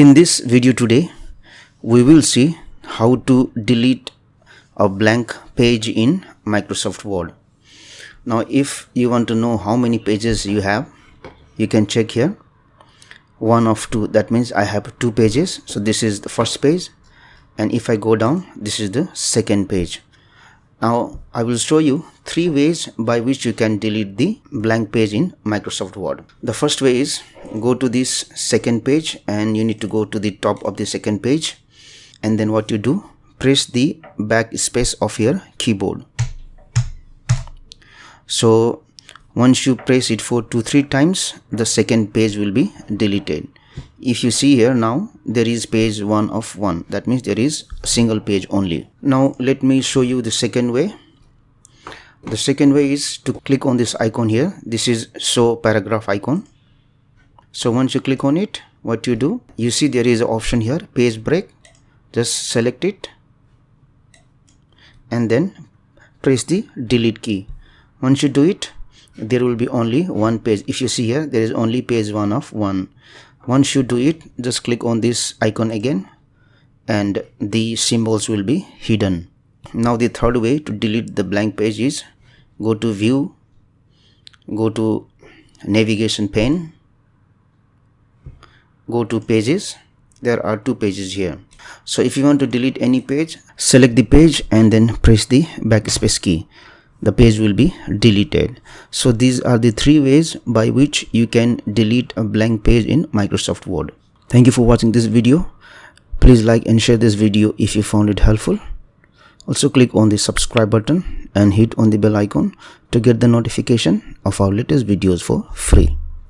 In this video today, we will see how to delete a blank page in Microsoft Word. Now, if you want to know how many pages you have, you can check here. One of two, that means I have two pages. So this is the first page. And if I go down, this is the second page. Now I will show you three ways by which you can delete the blank page in Microsoft Word. The first way is go to this second page and you need to go to the top of the second page and then what you do press the backspace of your keyboard. So once you press it for two three times the second page will be deleted if you see here now there is page one of one. That means there is a single page only. Now let me show you the second way. The second way is to click on this icon here. This is show paragraph icon. So once you click on it what you do? You see there is an option here page break. Just select it. And then press the delete key. Once you do it there will be only one page. If you see here there is only page one of one once you do it just click on this icon again and the symbols will be hidden. Now the third way to delete the blank page is go to view go to navigation pane go to pages. There are two pages here. So if you want to delete any page select the page and then press the backspace key the page will be deleted. So these are the three ways by which you can delete a blank page in microsoft word. Thank you for watching this video. Please like and share this video if you found it helpful. Also click on the subscribe button and hit on the bell icon to get the notification of our latest videos for free